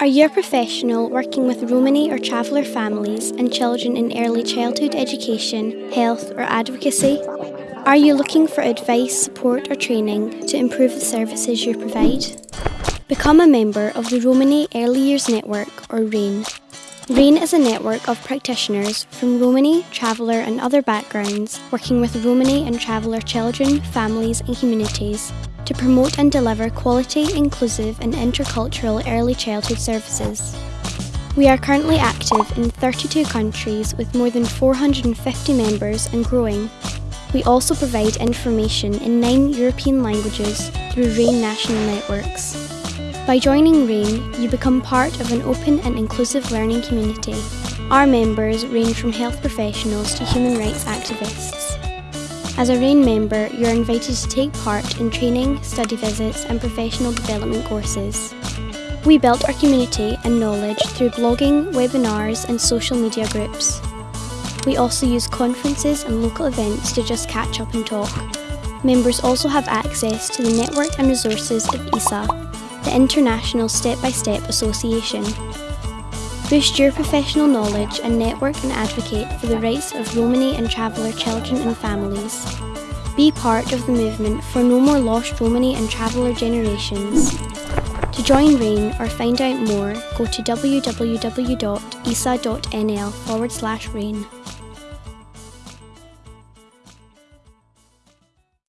Are you a professional working with Romani or traveller families and children in early childhood education, health, or advocacy? Are you looking for advice, support, or training to improve the services you provide? Become a member of the Romani Early Years Network, or REYN. REYN is a network of practitioners from Romani, traveller, and other backgrounds working with Romani and traveller children, families, and communities to promote and deliver quality, inclusive, and intercultural early childhood services. We are currently active in 32 countries with more than 450 members and growing. We also provide information in nine European languages through REYN national networks. By joining REYN, you become part of an open and inclusive learning community. Our members range from health professionals to human rights activists. As a REYN member, you are invited to take part in training, study visits, and professional development courses. We built our community and knowledge through blogging, webinars, and social media groups. We also use conferences and local events to just catch up and talk. Members also have access to the network and resources of ISSA, the International Step by Step Association. Boost your professional knowledge and network and advocate for the rights of Romani and traveller children and families. Be part of the movement for no more lost Romani and traveller generations. To join REYN or find out more, go to www.issa.nl forward slash REYN.